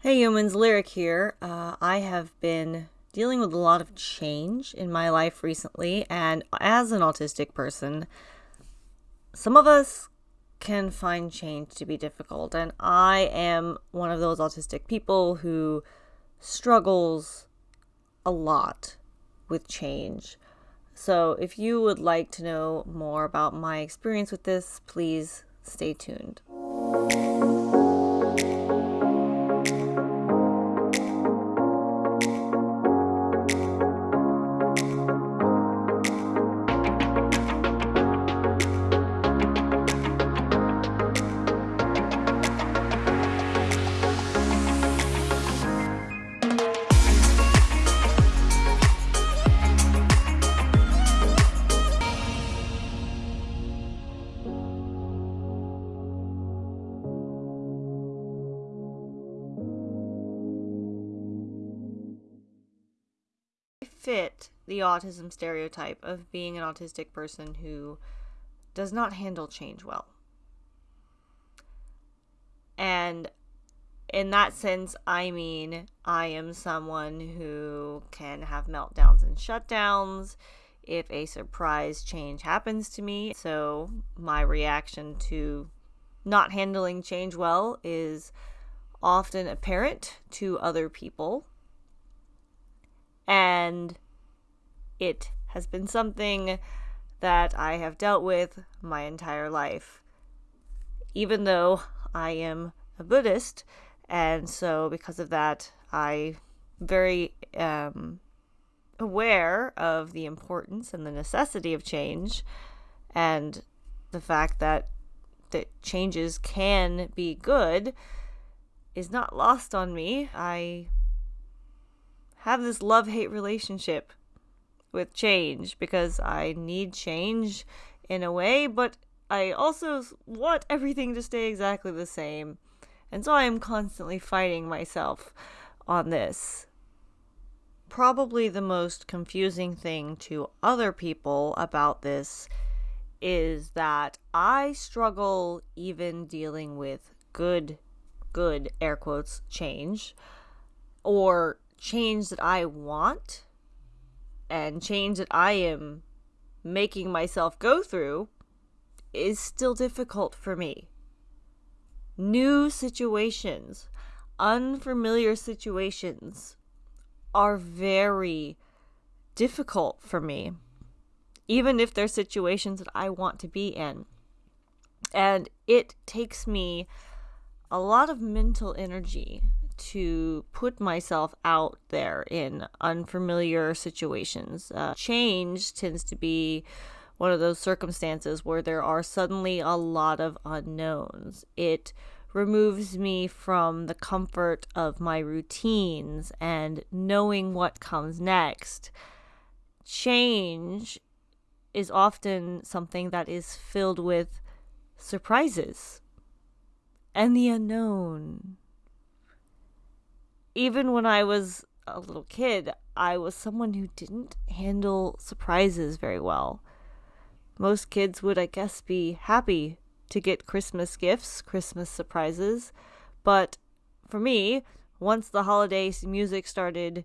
Hey humans, Lyric here. Uh, I have been dealing with a lot of change in my life recently, and as an autistic person, some of us can find change to be difficult, and I am one of those autistic people who struggles a lot with change. So, if you would like to know more about my experience with this, please stay tuned. Fit the autism stereotype of being an autistic person who does not handle change well. And in that sense, I mean, I am someone who can have meltdowns and shutdowns if a surprise change happens to me. So, my reaction to not handling change well is often apparent to other people and it has been something that I have dealt with my entire life. Even though I am a Buddhist, and so because of that, I very um, aware of the importance and the necessity of change, and the fact that that changes can be good is not lost on me. I have this love hate relationship with change because I need change in a way, but I also want everything to stay exactly the same. And so I am constantly fighting myself on this. Probably the most confusing thing to other people about this is that I struggle even dealing with good, good air quotes change or change that I want and change that I am making myself go through is still difficult for me. New situations, unfamiliar situations are very difficult for me, even if they're situations that I want to be in. And it takes me a lot of mental energy to put myself out there in unfamiliar situations. Uh, change tends to be one of those circumstances where there are suddenly a lot of unknowns. It removes me from the comfort of my routines and knowing what comes next. Change is often something that is filled with surprises and the unknown even when I was a little kid, I was someone who didn't handle surprises very well. Most kids would, I guess, be happy to get Christmas gifts, Christmas surprises. But for me, once the holiday music started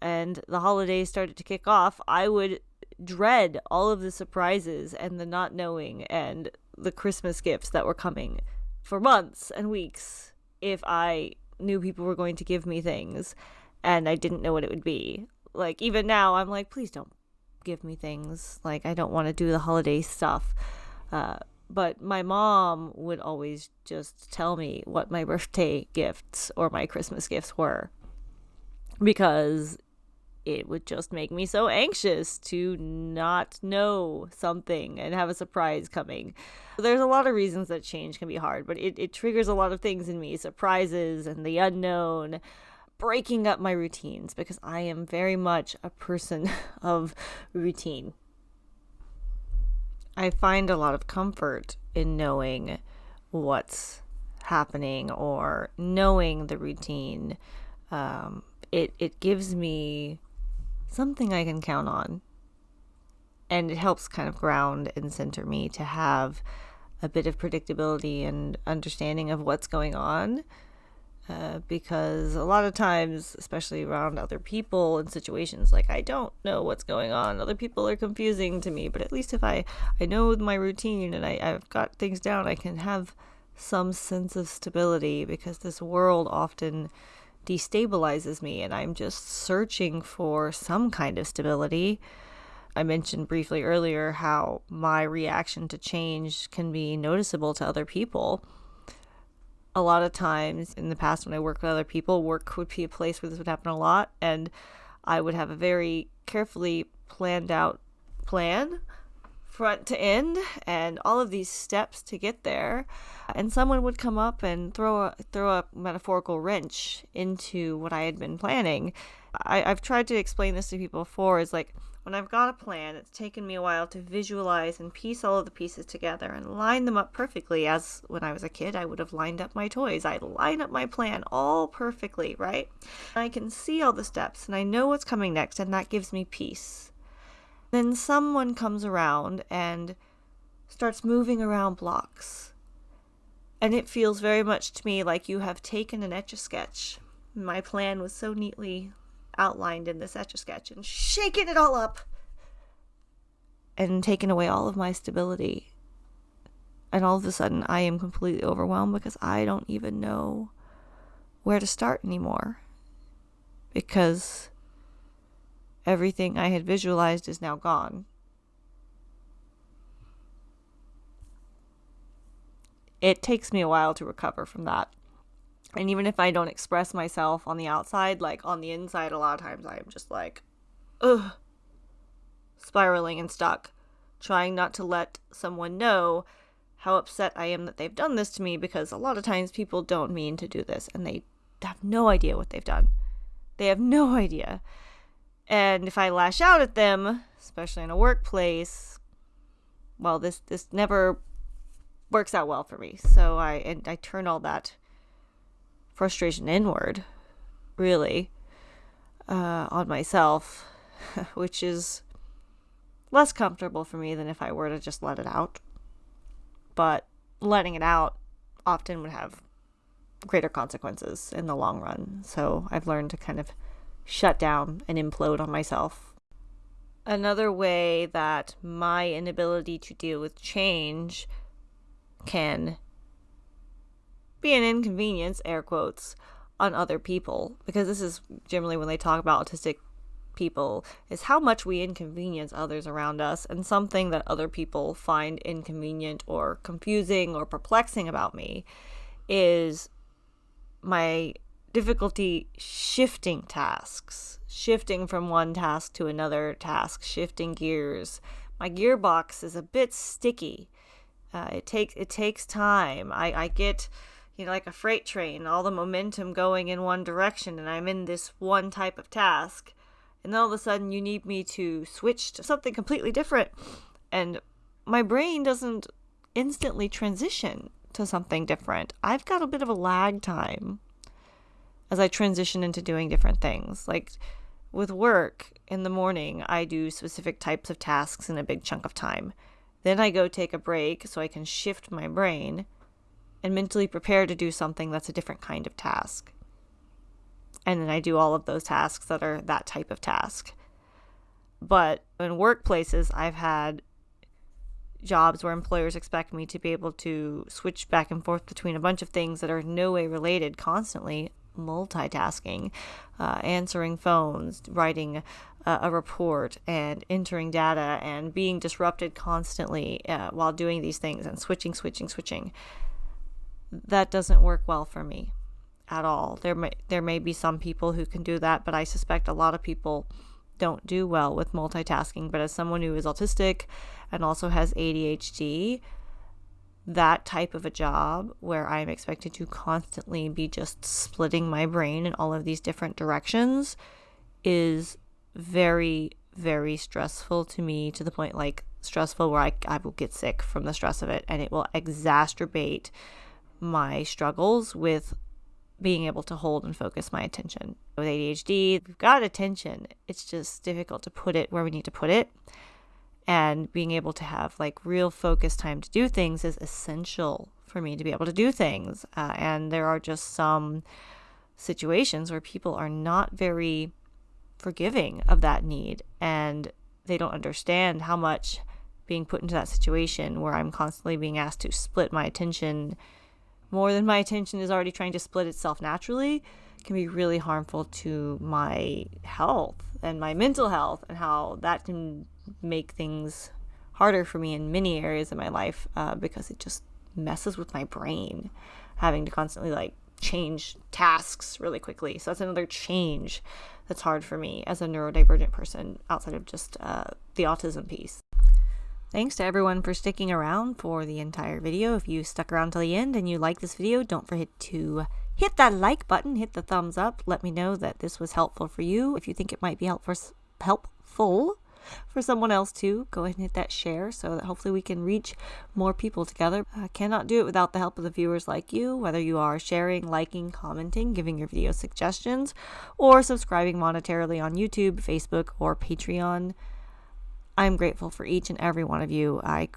and the holidays started to kick off, I would dread all of the surprises and the not knowing and the Christmas gifts that were coming for months and weeks if I knew people were going to give me things and I didn't know what it would be. Like even now I'm like please don't give me things. Like I don't want to do the holiday stuff. Uh, but my mom would always just tell me what my birthday gifts or my Christmas gifts were because it would just make me so anxious to not know something and have a surprise coming. There's a lot of reasons that change can be hard, but it, it triggers a lot of things in me surprises and the unknown, breaking up my routines because I am very much a person of routine. I find a lot of comfort in knowing what's happening or knowing the routine. Um, it it gives me something I can count on. And it helps kind of ground and center me to have a bit of predictability and understanding of what's going on. Uh, because a lot of times, especially around other people and situations, like I don't know what's going on. Other people are confusing to me, but at least if I I know my routine and I, I've got things down, I can have some sense of stability because this world often destabilizes me and I'm just searching for some kind of stability. I mentioned briefly earlier how my reaction to change can be noticeable to other people. A lot of times in the past, when I worked with other people, work would be a place where this would happen a lot, and I would have a very carefully planned out plan front to end and all of these steps to get there and someone would come up and throw a throw a metaphorical wrench into what I had been planning. I, I've tried to explain this to people before is like when I've got a plan, it's taken me a while to visualize and piece all of the pieces together and line them up perfectly. As when I was a kid, I would have lined up my toys. I'd line up my plan all perfectly, right? I can see all the steps and I know what's coming next, and that gives me peace. Then someone comes around and starts moving around blocks. And it feels very much to me like you have taken an etch a sketch. My plan was so neatly outlined in this etch a sketch and shaken it all up and taken away all of my stability. And all of a sudden, I am completely overwhelmed because I don't even know where to start anymore. Because everything I had visualized is now gone. It takes me a while to recover from that. And even if I don't express myself on the outside, like on the inside, a lot of times I am just like, ugh, spiraling and stuck, trying not to let someone know how upset I am that they've done this to me because a lot of times people don't mean to do this and they have no idea what they've done. They have no idea. And if I lash out at them, especially in a workplace, well, this this never works out well for me. So I and I turn all that frustration inward, really, uh, on myself, which is less comfortable for me than if I were to just let it out. But letting it out often would have greater consequences in the long run. So I've learned to kind of shut down and implode on myself. Another way that my inability to deal with change can be an inconvenience, air quotes, on other people, because this is generally when they talk about autistic people, is how much we inconvenience others around us, and something that other people find inconvenient or confusing or perplexing about me is my difficulty shifting tasks, shifting from one task to another task, shifting gears. My gearbox is a bit sticky. Uh, it takes it takes time. I, I get you know like a freight train, all the momentum going in one direction, and I'm in this one type of task, and then all of a sudden you need me to switch to something completely different, and my brain doesn't instantly transition to something different. I've got a bit of a lag time as I transition into doing different things. Like with work in the morning, I do specific types of tasks in a big chunk of time. Then I go take a break so I can shift my brain and mentally prepare to do something that's a different kind of task. And then I do all of those tasks that are that type of task. But in workplaces, I've had jobs where employers expect me to be able to switch back and forth between a bunch of things that are no way related constantly multitasking, uh, answering phones, writing uh, a report, and entering data, and being disrupted constantly uh, while doing these things, and switching, switching, switching. That doesn't work well for me at all. There may there may be some people who can do that, but I suspect a lot of people don't do well with multitasking. But as someone who is autistic and also has ADHD, that type of a job where I'm expected to constantly be just splitting my brain in all of these different directions is very, very stressful to me to the point like stressful where I, I will get sick from the stress of it and it will exacerbate my struggles with being able to hold and focus my attention. With ADHD, we've got attention, it's just difficult to put it where we need to put it and being able to have like real focus time to do things is essential for me to be able to do things. Uh, and there are just some situations where people are not very forgiving of that need and they don't understand how much being put into that situation where I'm constantly being asked to split my attention more than my attention is already trying to split itself naturally can be really harmful to my health and my mental health and how that can make things harder for me in many areas of my life uh, because it just messes with my brain having to constantly like change tasks really quickly so that's another change that's hard for me as a neurodivergent person outside of just uh, the autism piece Thanks to everyone for sticking around for the entire video. If you stuck around till the end and you like this video, don't forget to hit that like button, hit the thumbs up. Let me know that this was helpful for you. If you think it might be helpful, helpful for someone else too, go ahead and hit that share so that hopefully we can reach more people together. I cannot do it without the help of the viewers like you, whether you are sharing, liking, commenting, giving your video suggestions, or subscribing monetarily on YouTube, Facebook, or Patreon. I'm grateful for each and every one of you. I,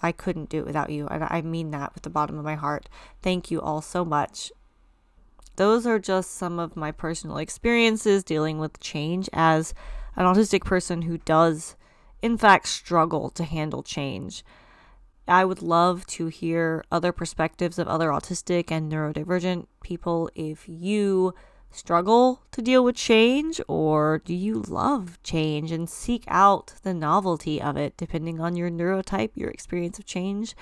I couldn't do it without you. And I mean that with the bottom of my heart. Thank you all so much. Those are just some of my personal experiences dealing with change as an autistic person who does, in fact, struggle to handle change. I would love to hear other perspectives of other autistic and neurodivergent people if you struggle to deal with change or do you love change and seek out the novelty of it depending on your neurotype your experience of change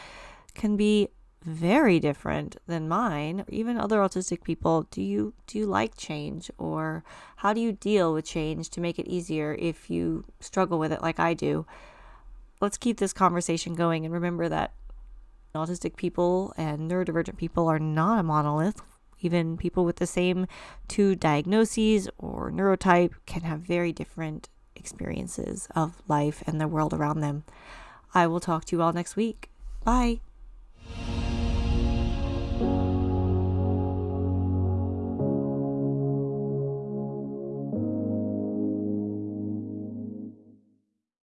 can be very different than mine or even other autistic people do you do you like change or how do you deal with change to make it easier if you struggle with it like I do let's keep this conversation going and remember that autistic people and neurodivergent people are not a monolith even people with the same two diagnoses or neurotype can have very different experiences of life and the world around them. I will talk to you all next week. Bye.